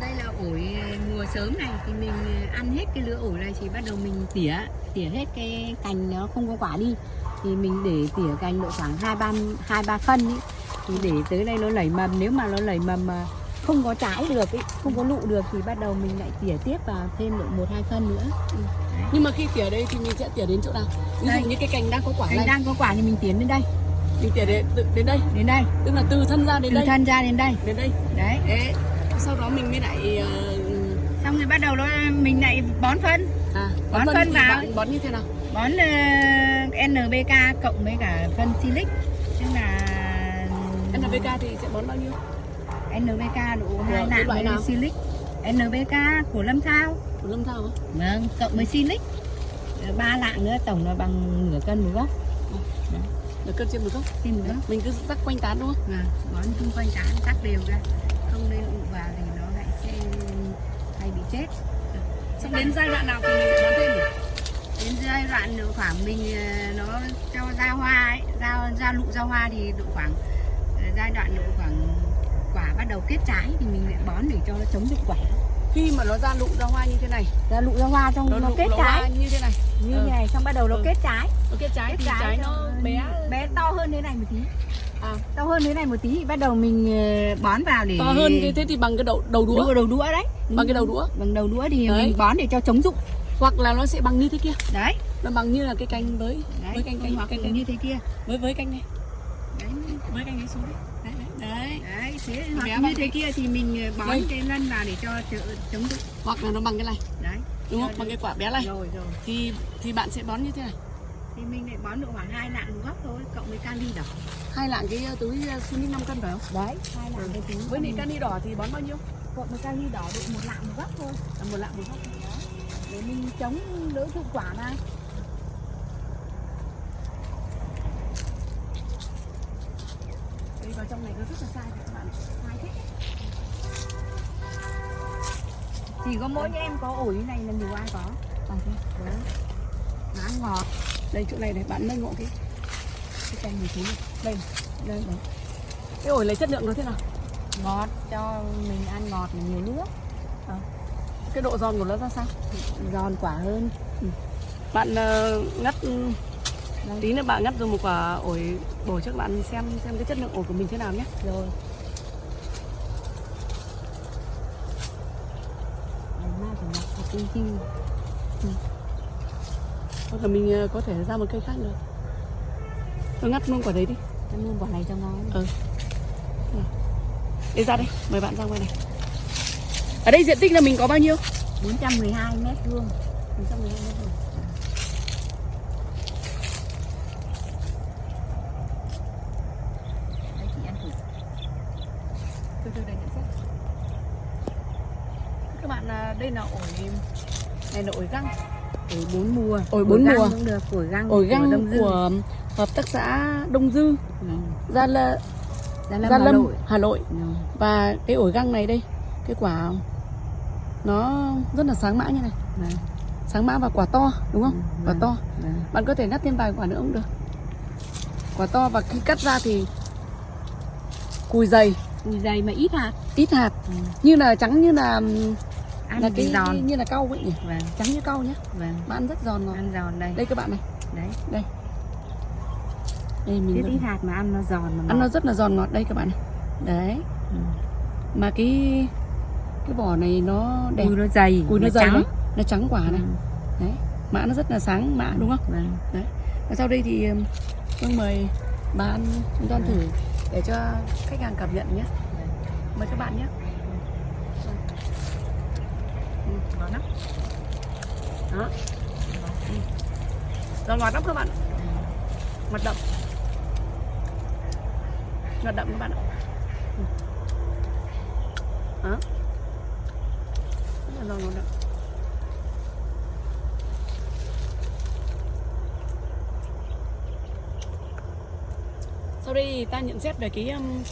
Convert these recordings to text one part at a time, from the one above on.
đây là ổi ờ, mùa sớm này thì mình ờ, ăn hết cái lứa ổi này thì bắt đầu mình tỉa tỉa hết cái cành nó không có quả đi thì mình để tỉa cành độ khoảng hai ba hai ba phân ý. thì để tới đây nó lẩy mầm nếu mà nó lẩy mầm mà không có trái được ý, không có lụ được thì bắt đầu mình lại tỉa tiếp vào thêm độ một hai phân nữa Ừ. Nhưng mà khi tỉa đây thì mình sẽ tỉa đến chỗ nào? Ví Đây. dụ như cái cành đang có quả cành này, đang có quả thì mình tiến đến đây mình tỉa đến, từ- đến đây, đến đây tức là từ thân ra đến từ đây, thân ra đến đây đến đây. đấy Đấy. Sau đó mình mới lại ờ, xong rồi bắt đầu nó mình lại bón phân à, Bón phân phân thì vào. bạn bón như thế nào? bón uh, NPK cộng với cả phân silic tức là NPK thì sẽ bón bao nhiêu? NPK độ hai nạng loại với nào? silic NPK của Lâm Thao Của Lâm Thao hả? vâng cộng với silic Ờ, ba lạng nữa tổng là bằng nửa cân một gốc Được cân trên gốc. trên một gốc Mình cứ rắc quanh tán đúng không? và bón xung quanh tán cắt đều ra không nên ụ vào thì nó lại sẽ hay bị chết Xong đến giai đoạn nào thì mình lại bón thêm nhỉ? đến giai đoạn độ khoảng mình ờ, nó cho ra hoa ấy ra ra lụ ra hoa thì độ khoảng ờ, giai đoạn độ khoảng quả bắt đầu kết trái thì mình lại bón để cho nó chống dụng quả Khi mà nó ra lụ ra hoa như thế này, ra lụ ra hoa xong nó, lụ kết trái như thế này. như Ừ. này xong bắt đầu nó Ừ. kết trái Nó kết trái kết thì trái nó xong bé bé to hơn thế này một tí à, to hơn thế này một tí thì bắt đầu mình ờ, bón vào để to hơn thế thì bằng cái đầu đầu đũa, đũa đầu đũa đấy bằng cái đầu đũa. bằng đầu đũa thì Đấy. mình bón để cho chống dụng Hoặc là nó sẽ bằng như thế kia. đấy Nó bằng như là cái cành với đấy với cành cành hoặc cành, là cành như thế kia với với cành này, đấy với cành này xuống đấy. Đấy đấy. thế Bé hoặc bằng như thế kia thì mình ờ, bón Đây. cái lân vào để cho chống Hoặc là nó bằng cái này, đấy đúng không? Bằng cái quả bé này. rồi rồi Thì thì bạn sẽ bón như thế này. thì mình lại bón độ khoảng hai lạng một gốc thôi cộng với kali đỏ Hai lạng cái túi Sunic 5 cân phải không? đấy hai lạng cái tính Với lại cani đỏ thì bón bao nhiêu? cộng với kali đỏ độ một lạng một gốc thôi À, một lạng một gốc. để mình chống đỡ dụng quả mà vào trong này nó rất là sai các bạn. hai thích chỉ có mỗi em có ổi như này là nhiều ai có À, thế. đấy nó ăn ngọt Đây chỗ này này bạn nâng ngộ cái cái này xuống này. Đây, đây, đấy. Cái ổi lấy chất lượng nó thế nào? ngọt cho mình ăn ngọt là nhiều nước Cái độ giòn của nó ra sao? giòn quả hơn Bạn ờ, ngắt Đây. tí nữa bạn ngắt dùng một quả ổi bổ cho các bạn xem xem cái chất lượng ổi của mình thế nào nhé. rồi Đấy, chi Hoặc là mình ờ, có thể ra một cây khác được. Tôi ngắt luôn quả đấy đi. ăn luôn quả này cho ngon Ừ. Đi ra đây, mời bạn ra ngoài này. Ở đây diện tích là mình có bao nhiêu? 412 mét vuông 112 mét vuông. đấy chị ăn thử Từ từ để nhận xét. Các bạn à, đây là ổi này là ổi găng, ổi bốn mùa Ổi bốn găng mùa. cũng được ổi găng ổi của găng Dương. của hợp tác xã Đông Dư, Ừ. Gia Lâm, Gia Lâm, Gia Hà Lâm, Nội. Hà Nội. Ừ. Và cái ổi găng này đây, cái quả nó rất là sáng mã như này, Vâng. sáng mã và quả to đúng không? Ừ, Quả to. Vâng. Bạn có thể ngắt thêm vài quả nữa cũng được. Quả to và khi cắt ra thì cùi dày, dày mà ít hạt ít hạt, Ừ. như là trắng như là ăn là cái giòn như là cau vậy nhỉ? vâng Trắng như cau nhé. vâng Mà ăn rất giòn ngọt. ăn giòn đây Đây các bạn này, đấy đây mình ít vẫn- ít hạt mà ăn nó giòn mà ăn nó ngọt. rất là giòn ngọt đây các bạn này. Đấy. Ừ. Mà cái cái vỏ này nó đẹp, cùi nó dày cùi nó dày trắng đấy. Nó trắng quả này. Ừ. Đấy. Mã nó rất là sáng mã đúng không? vâng Và sau đây thì tôi mời bạn chúng ta ăn thử để cho khách hàng cảm nhận nhé. Mời các bạn nhé. Ừ, ngon lắm. Đó. Ừ. Ngọt lắm các bạn. Ngọt đậm. Ngọt đậm các bạn ạ. Ừ. Đó. Rất là ngọt đậm. sau đây ta nhận xét về cái um,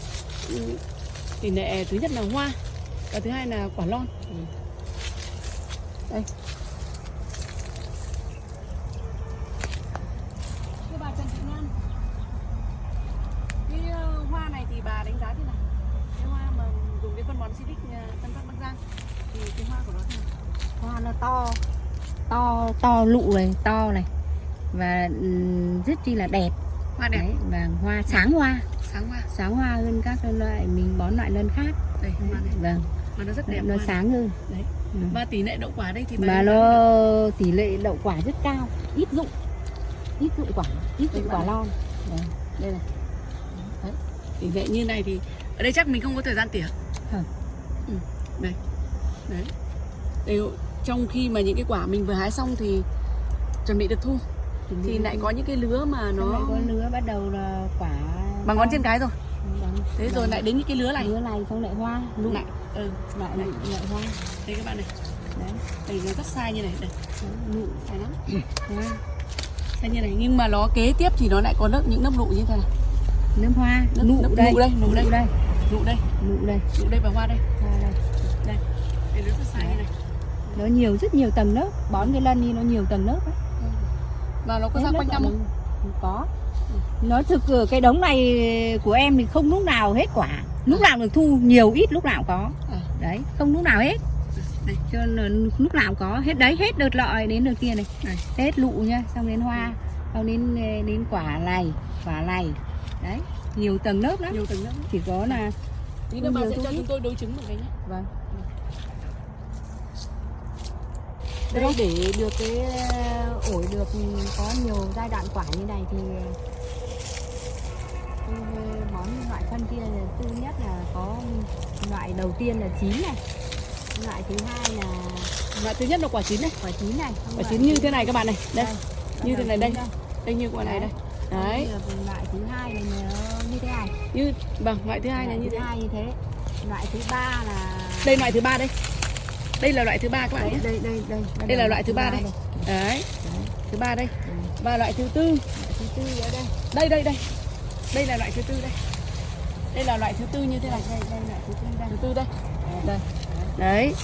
tỷ lệ thứ nhất là hoa và thứ hai là quả lon. Ừ. Đây. Thưa bà Trần Thị Lan cái ờ, hoa này thì bà đánh giá thế nào? Cái hoa mà dùng cái phân bón Civic ờ, Tân Bắc Bắc Giang thì cái hoa của nó thế nào? Hoa nó to to to lụ này to này và ừ, rất chi là đẹp hoa đẹp. Đấy, và hoa sáng hoa. Sáng hoa. Sáng hoa hơn các loại mình bón loại lân khác. Đây hoa này. Vâng. Mà nó rất đẹp nó sáng hơn. Đấy. Ừ. và tỷ lệ đậu quả đây thì mà nó tỷ lệ đậu quả rất cao. Ít dụng. Ít dụng quả. Ít dụng quả lon Đấy, đây này. Tỷ lệ như này thì ở đây chắc mình không có thời gian tỉa. Hả? ừ. đây. Đấy. Đây, trong khi mà những cái quả mình vừa hái xong thì chuẩn bị được thu thì lại có những cái lứa mà nó lại có lứa bắt đầu là quả bằng ngón chân cái rồi. Bằng- thế rồi bằng lại đến những cái lứa này. Lứa này xong lại hoa lụ lại ừ. lại Này. lại hoa. Đây các bạn này. Đấy. Đây nó rất sai như này. Đây. Lụ sai lắm. Hoa. Sai như này. Nhưng mà nó kế tiếp thì nó lại có lớp những lớp lụ như thế này. Nấm hoa Nấm- nụ nấm- đây nụ đây, nụ đây. nụ đây. Nụ đây. Lụ đây. Và hoa đây. Hoa đây. Đây. Đây nó rất sai như này. Nó nhiều rất nhiều tầng lớp. Bón cái lân đi nó nhiều tầng lớp ấy. Và nó có Hết ra quanh năm không? có. Nó thực cái đống này của em thì không lúc nào hết quả. Lúc nào được thu nhiều ít lúc nào có. À. đấy không lúc nào hết. Đây cho nên lúc nào có. Hết đấy hết đợt lọ đến đợt kia này. Này hết lụ nhá xong đến hoa xong đến đến quả này quả này đấy nhiều tầng lớp lắm. Nhiều tầng lớp chỉ có là tí nữa bà sẽ cho chúng tôi đối chứng một cái nhé. Vâng đây để được cái ờ, ổi được có nhiều giai đoạn quả như này thì tôi bón loại phân kia là thứ nhất là có loại đầu tiên là chín này loại thứ hai là loại thứ nhất là quả chín này. quả chín này. Quả chín như thế này các bạn này. Đây đây, như thế này đây. đây. Như quả này đây. Đấy. loại thứ hai là như thế này. Như vâng loại thứ hai là như hai như thế. Loại thứ ba là đây loại thứ ba đây đây là loại thứ ba các bạn đây nhé. Đây đây đây bắt Đây là loại thứ ba đây. đấy Đấy, thứ ba đây. Ừ. và loại thứ tư. Đây. Đây đây đây. Đây là loại thứ tư đây. Đây là loại thứ tư như thế này. Đây đây loại thứ tư đây. Thứ tư đây. Đây. Đấy.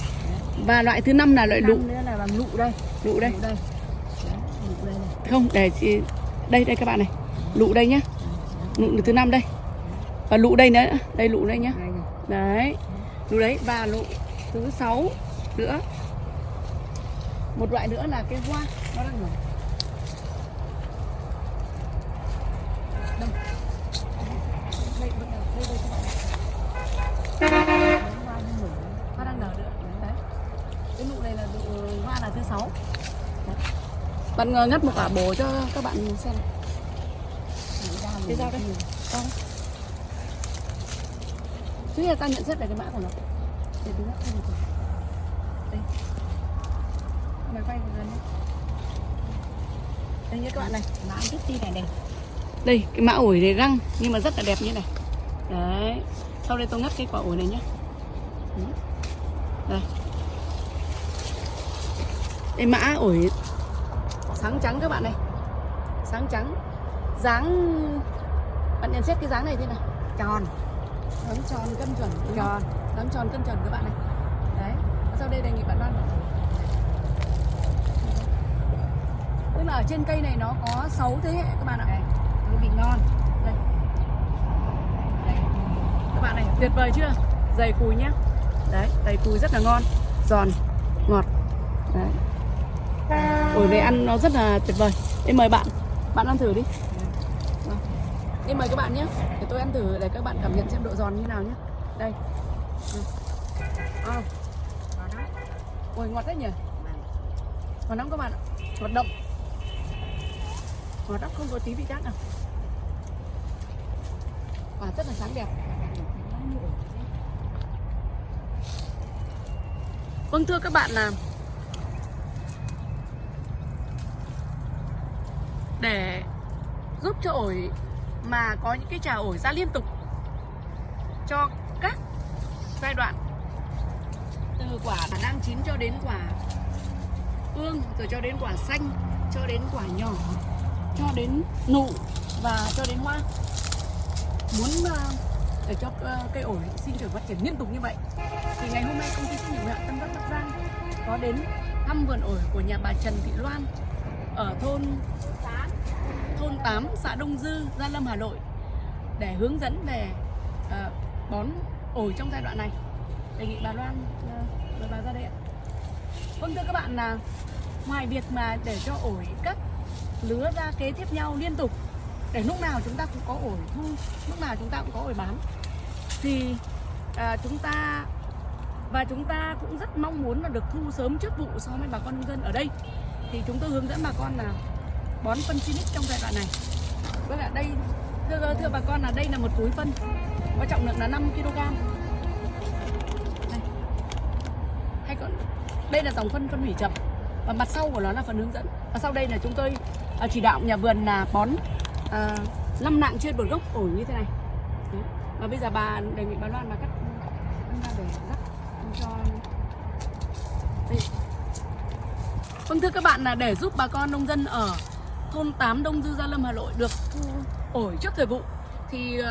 Và loại thứ năm là loại lụ. Năm nữa là bằng lụ đây. Lụ đây. Đây. Đây không để chị đây đây các bạn này. Lụ đây nhá. Lụ thứ năm đây. Và lụ đây nữa. Đây lụ đây nhá. Đây đấy. Lụ đấy. Và lụ thứ sáu nữa một loại nữa là cái hoa nó đang nở bạn này. Đấy, hoa nó nở hoa đang nở nữa đấy cái nụ này là nụ hoa là thứ sáu Đấy. bạn ngắt một quả bồ cho các bạn xem Cái rồi. dao đây. Con. Thứ là ta nhận xét về cái mã của nó để một quả. Đây mày quay lần đi đây nhé các bạn này Mã chút ti này đây đây cái mã ổi này răng nhưng mà rất là đẹp như này. Đấy sau đây tôi ngắt cái quả ổi này nhé. Đấy. đây. Đây mã ổi sáng trắng các bạn này. Sáng trắng. Dáng bạn nhận xét cái dáng này thế nào? Tròn. Dáng tròn cân chuẩn tròn. Dáng tròn cân chuẩn các bạn này. đấy sau đây đề nghị bạn đoan tức là ở trên cây này nó có 6 thế hệ các bạn ạ. Đây vị ngon. Đây. Đây. Các bạn này tuyệt vời chưa? Dày cùi nhá. Đấy dày cùi rất là ngon. Giòn ngọt. Đấy. Ổi này ăn nó rất là tuyệt vời. Đây mời bạn. Bạn ăn thử đi. Vâng. đây mời các bạn nhé để tôi ăn thử để các bạn cảm nhận xem độ giòn như nào nhé đây. À ôi, ngọt đấy nhỉ? Ngọt lắm các bạn ạ. Ngọt đậm ngọt lắm không có tí vị chát nào. Quả rất là sáng đẹp. Vâng thưa các bạn là để giúp cho ổi mà có những cái trà ổi ra liên tục cho các giai đoạn quả đang chín cho đến quả ương, rồi cho đến quả xanh, cho đến quả nhỏ, cho đến nụ và cho đến hoa. Muốn ờ, để cho ờ, cây ổi sinh trưởng phát triển liên tục như vậy, thì ngày hôm nay công ty trách nhiệm hữu hạn Tân Bắc Bắc Giang có đến thăm vườn ổi của nhà bà Trần Thị Loan ở thôn thôn 8 xã Đông Dư, Gia Lâm, Hà Nội, để hướng dẫn về ờ, bón ổi trong giai đoạn này. Đề nghị bà Loan rồi bà ra đây ạ. Vâng thưa các bạn là ngoài việc mà để cho ổi các lứa ra kế tiếp nhau liên tục để lúc nào chúng ta cũng có ổi thu lúc nào chúng ta cũng có ổi bán thì à, chúng ta và chúng ta cũng rất mong muốn là được thu sớm trước vụ so với bà con nông dân ở đây. Thì chúng tôi hướng dẫn bà con là bón phân Silic trong giai đoạn này. Vâng ạ đây thưa thưa bà con là đây là một túi phân có trọng lượng là 5 kg hay còn đây là dòng phân phân hủy chậm và mặt sau của nó là phần hướng dẫn và sau đây là chúng tôi à, chỉ đạo nhà vườn là bón à, 5 nạng trên một gốc ổi như thế này Đấy. và bây giờ bà đề nghị bà Loan bà cắt ra để rắc cho đây. Vâng thưa các bạn là để giúp bà con nông dân ở thôn 8 Đông Dư Gia Lâm Hà Nội được thu ổi trước thời vụ thì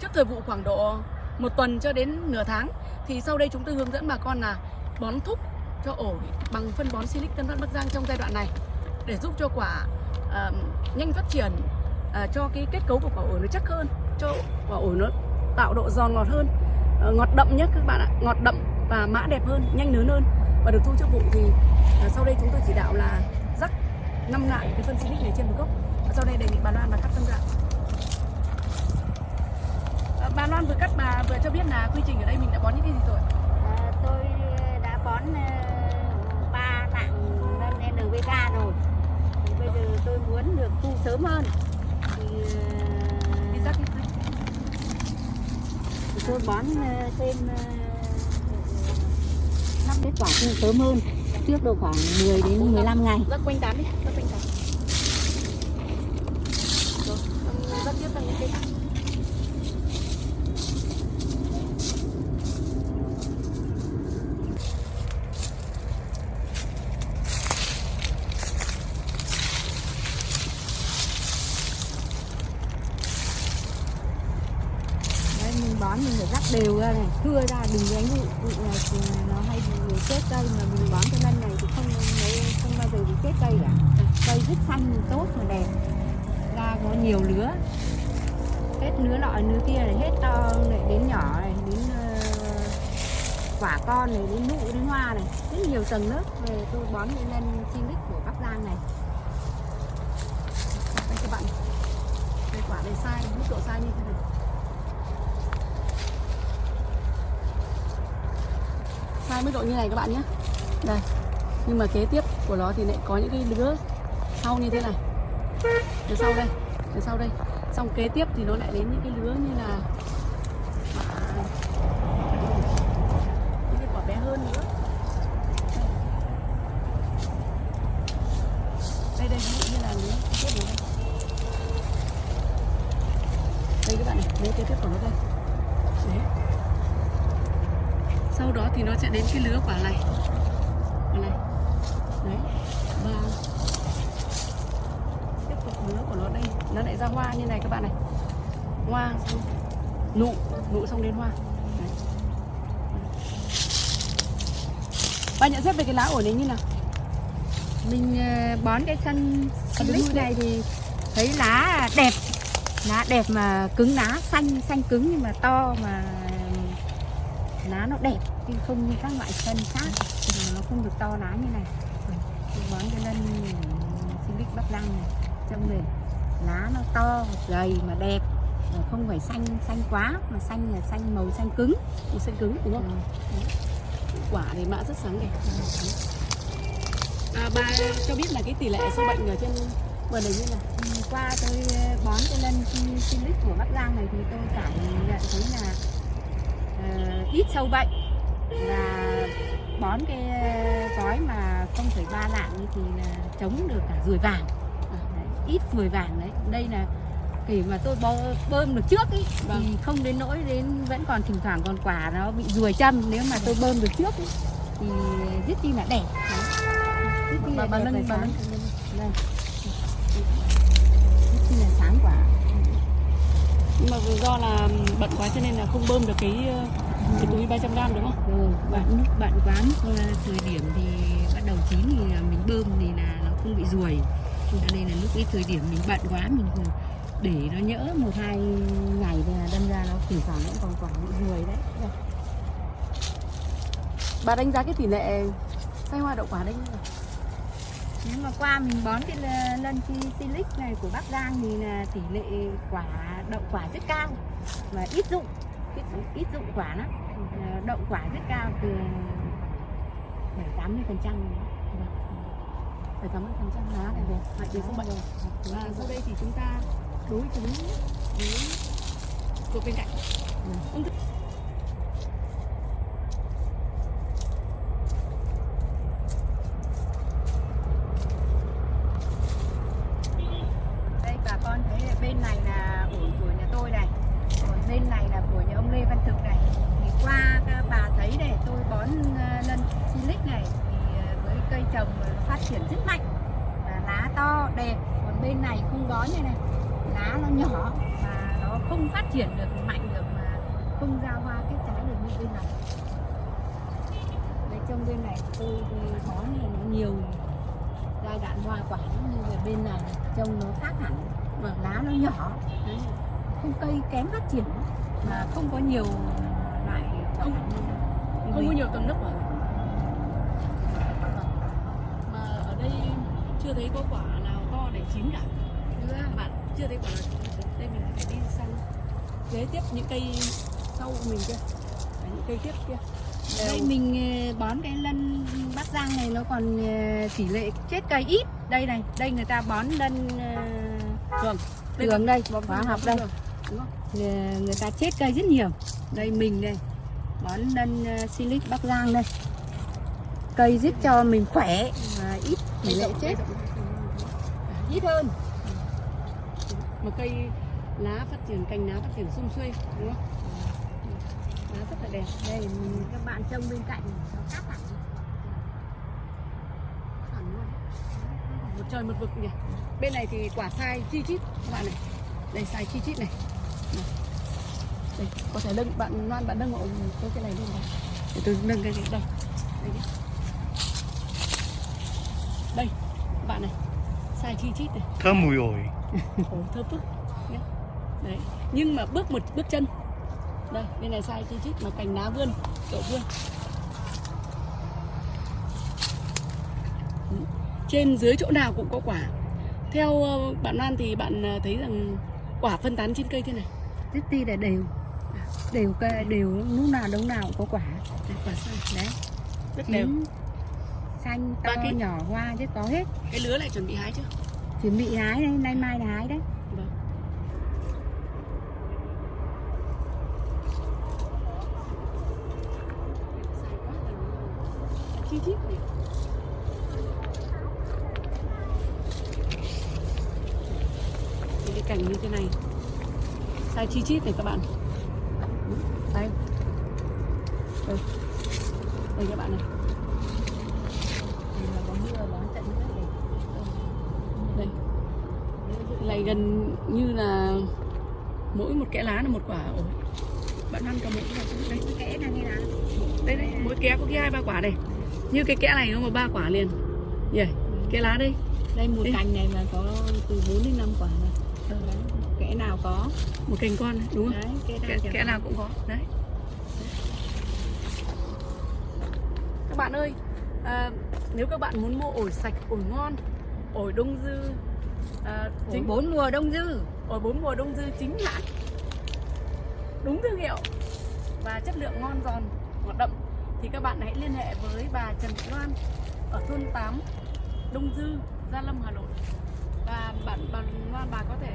trước thời vụ khoảng độ một tuần cho đến nửa tháng thì sau đây chúng tôi hướng dẫn bà con là bón thúc cho ổi bằng phân bón Silic Tân Phát Bắc Giang trong giai đoạn này để giúp cho quả uh, nhanh phát triển uh, cho cái kết cấu của quả ổi nó chắc hơn cho quả ổi nó tạo độ giòn ngọt hơn uh, ngọt đậm nhé các bạn ạ ngọt đậm và mã đẹp hơn nhanh lớn hơn. Và được thu trước vụ thì uh, sau đây chúng tôi chỉ đạo là rắc năm lại cái phân Silic này trên một gốc. Và sau đây đề nghị bà Loan là cắt phân ra uh, bà Loan vừa cắt bà vừa cho biết là quy trình ở đây mình đã bón những cái gì rồi? À, tôi đã bón ba tặng lên NPK rồi. Thì bây giờ tôi muốn được thu sớm hơn. Thì, ờ, thì tôi bón ờ, thêm năm kết quả thu sớm hơn. Trước độ khoảng 10 đến 15 ngày. Rắc quanh tán đi rắc quanh tán rồi xong rắc tiếp sang những cây khác Đấy, mình bón mình phải rắc đều ra này thưa ra đừng đánh vụ vụ này thì nó hay bị chết cây mà mình bón cái lân này thì không không bao giờ bị chết cây cả cây rất xanh tốt mà đẹp ra có nhiều lứa. Hết lứa nọ lứa kia này hết to này đến nhỏ này đến uh, quả con này đến nụ đến hoa này. Rất nhiều tầng lớp về tôi bón lên lân Silic của Bắc Giang này. Đây các bạn. Đây quả này sai mức độ sai như thế này. Sai mức độ như này các bạn nhé. Đây nhưng mà kế tiếp của nó thì lại có những cái lứa sau như thế này. Từ sau đây từ sau đây. Xong kế tiếp thì nó lại đến những cái lứa như là những cái quả bé hơn nữa. Đây đây, ví dụ như là lứa kế tiếp này đây. Đây các bạn này lứa kế tiếp của nó đây. Đấy. Sau đó thì nó sẽ đến cái lứa quả này. Quả này. Đấy. Và lứa của nó đây. Nó lại ra hoa như này các bạn này. Hoa xong. Nụ nụ xong đến hoa. Đấy. Bà nhận xét về cái lá ổi này như nào? mình ờ, bón cái sân Silic rồi này thì thấy lá đẹp. Lá đẹp mà cứng lá xanh xanh cứng nhưng mà to mà lá nó đẹp chứ không như các loại sân khác. Thì nó không được to lá như này. Bón cái lân Silic Bắc Giang này trong này lá nó to dày mà đẹp không phải xanh xanh quá mà xanh là xanh màu xanh cứng Màu xanh cứng đúng Ừ. không? Quả thì mã rất sáng đẹp. À, bà cho biết là cái tỷ lệ sâu bệnh ở trên vườn này như nào? Ừ, qua tôi ờ, bón cái lân Silic của Bắc Giang này thì tôi cảm nhận thấy là ờ, ít sâu bệnh và bón cái gói mà 0,3 lạng ấy thì là chống được cả ruồi vàng ít ruồi vàng đấy. Đây là kể mà tôi bơ, bơm được trước ý, Vâng. thì không đến nỗi đến vẫn còn thỉnh thoảng còn quả nó bị ruồi châm. Nếu mà tôi bơm được trước ý, thì rất chi là đẹp rất chi Bà- là bà đẹp bà đây rất chi là sáng quả. Nhưng mà do là bận quá cho nên là không bơm được cái ờ, cái túi 300 gram đúng không? rồi bạn lúc bạn quá. Lúc ờ, thời điểm thì bắt đầu chín thì mình bơm thì là nó không bị ruồi nên là lúc cái thời điểm mình bận quá mình để nó nhỡ một hai ngày thì là đâm ra nó thỉnh thoảng vẫn còn quả bị ruồi đấy Đây. bà đánh giá cái tỷ lệ sai hoa đậu quả đây như nào? nếu mà qua mình bón cái lân chi silic này của Bắc Giang thì là tỷ lệ quả đậu quả rất cao và ít dụng ít, ít dụng quả lắm Ờ, đậu quả rất cao từ bảy tám mươi phần trăm phải cảm ơn phần trăm lá này rồi hại đến không bệnh và sau đây thì chúng ta đối chứng. Với cuộc bên cạnh. Ung thư đây bà con thấy là bên này là ổi của nhà tôi này còn bên này là của nhà ông Lê Văn Thực này thì qua các bà thấy này tôi bón ờ, lân silic này thì ờ, với cây trồng ờ, Ờ, phát triển rất mạnh. Và lá to, đẹp. Còn bên này không có như này. Lá nó nhỏ và nó không phát triển được, mạnh được mà không ra hoa kết trái được như bên này. Đây trong bên này tôi có này nó nhiều giai đoạn hoa quả như là bên này trông nó khác hẳn. Và lá nó nhỏ, Đấy. không cây kém phát triển mà không có nhiều loại Không- không có nhiều tầng nấc hả mà ở đây chưa thấy có quả nào to để chín cả? Chưa. bạn chưa thấy quả nào đây mình phải đi sang kế tiếp những cây sau mình kia. Đấy, những cây tiếp kia. Đây mình ờ, bón cái lân bắc giang này nó còn ờ, tỷ lệ chết cây ít. Đây này đây người ta bón lân ờ, thường. Thường đây hóa học đây. thường, đúng không? Người, ta chết cây rất nhiều. Đây mình đây bón lân silic bắc giang đây. Cây giúp cho mình khỏe và ít tỷ lệ chết. Ít hơn. Một cây lá phát triển cành lá phát triển sum xuê đúng không? Lá rất là đẹp. Đây mình- các bạn trông bên cạnh nó khác hẳn. Hẳn luôn. Một trời một vực nhỉ? Bên này thì quả sai chi chít các bạn này. Đây sai chi chít này. Này. đây có thể nâng bạn loan bạn nâng hộ tôi cái này lên đây. Để tôi nâng cái này đây. Đây đây các bạn này sai chi chít này. Thơm mùi ổi. Ồ, thơm phức. Đấy. Nhưng mà bước một bước chân. Đây, bên này sai chi chít mà cành lá vươn Đậu vươn. Ừ. Trên dưới chỗ nào cũng có quả. Theo ờ, bạn Lan thì bạn ờ, thấy rằng quả phân tán trên cây thế này. Rất ti là đều. Đều cây đều lúc nào đống nào cũng có quả. Đây, quả sai. Đấy. Rất đều. Chín xanh to cái- nhỏ hoa rất có hết. Cái lứa này chuẩn bị hái chưa? chuẩn bị hái đây nay mai là hái đấy. Vâng. Chi chít Những cái cảnh như thế này. Sai chi chít này các bạn. Đây. Đây. Đây các bạn này Thì mà có mưa bón tận rất đẹp đây lại gần như là mỗi một kẽ lá là một quả ổi bạn ăn cả một quả xuống đây. Kẽ là nào đây đây mỗi kẽ có cái hai ba quả này như cái kẽ này nó mà ba quả liền. Nhỉ cái lá đây. Đây một Đây. cành này mà có từ 4 đến 5 quả này. Đấy. kẽ nào có? Một cành con này, đúng không? Đấy kẽ nào kẽ, kẽ nào cũng có. Đấy. Các bạn ơi à, nếu các bạn muốn mua ổi sạch ổi ngon ổi đông dư à, chính bốn mùa đông dư ổi bốn mùa đông dư chính hãng đúng thương hiệu và chất lượng ngon giòn ngọt đậm thì các bạn hãy liên hệ với bà Trần Thị Loan ở thôn 8 Đông Dư Gia Lâm Hà Nội và bạn bà Loan bà có thể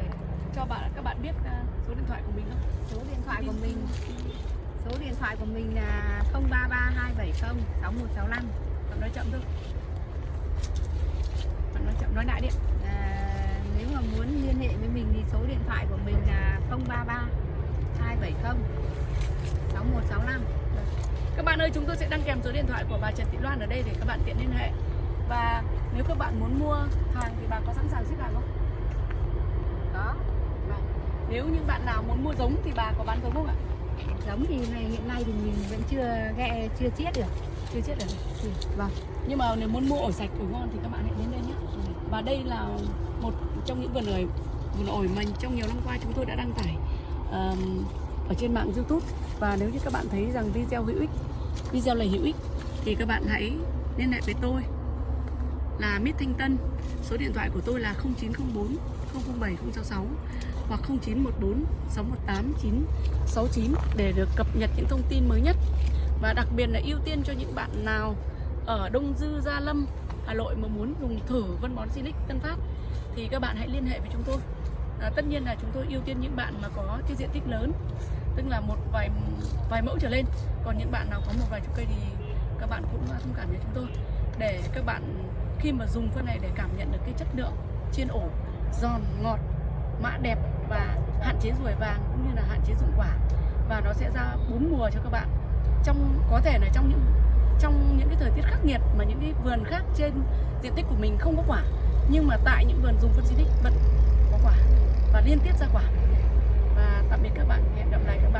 cho bạn các bạn biết à, số điện thoại của mình không? số điện thoại của mình số điện thoại của mình là 033270 6165 Bạn nói chậm thôi. Bạn nói chậm nói lại đi. Nếu mà muốn liên hệ với mình thì số điện thoại của mình là 033 270 6165 Các bạn ơi, chúng tôi sẽ đăng kèm số điện thoại của bà Trần Thị Loan ở đây để các bạn tiện liên hệ. Và nếu các bạn muốn mua hàng thì bà có sẵn sàng ship hàng không? đó Vâng. Nếu như bạn nào muốn mua giống thì bà có bán giống không ạ? giống thì này hiện nay thì mình vẫn chưa ghe chưa chiết được Chưa chết được. Ừ, vâng Nhưng mà nếu muốn mua ổi sạch, ổi ngon thì các bạn hãy đến đây nhé. Và đây là một trong những vườn ổi vườn ổi mà trong nhiều năm qua chúng tôi đã đăng tải ờm, ở trên mạng YouTube. Và nếu như các bạn thấy rằng video hữu ích, video này hữu ích thì các bạn hãy liên hệ với tôi là Mít Thanh Tân. Số điện thoại của tôi là 0904 007 066 hoặc 0914 618 969 để được cập nhật những thông tin mới nhất. Và đặc biệt là ưu tiên cho những bạn nào ở Đông Dư Gia Lâm Hà Nội mà muốn dùng thử phân bón Silic Tân Phát thì các bạn hãy liên hệ với chúng tôi. À, tất nhiên là chúng tôi ưu tiên những bạn mà có cái diện tích lớn tức là một vài vài mẫu trở lên. Còn những bạn nào có một vài chục cây thì các bạn cũng thông cảm với chúng tôi. Để các bạn khi mà dùng phân này để cảm nhận được cái chất lượng trên ổ giòn ngọt mã đẹp và hạn chế ruồi vàng cũng như là hạn chế dụng quả. Và nó sẽ ra bốn mùa cho các bạn. Trong có thể là trong những trong những cái thời tiết khắc nghiệt mà những cái vườn khác trên diện tích của mình không có quả. Nhưng mà tại những vườn dùng phân xịt vẫn có quả và liên tiếp ra quả. Và tạm biệt các bạn, hẹn gặp lại. các bạn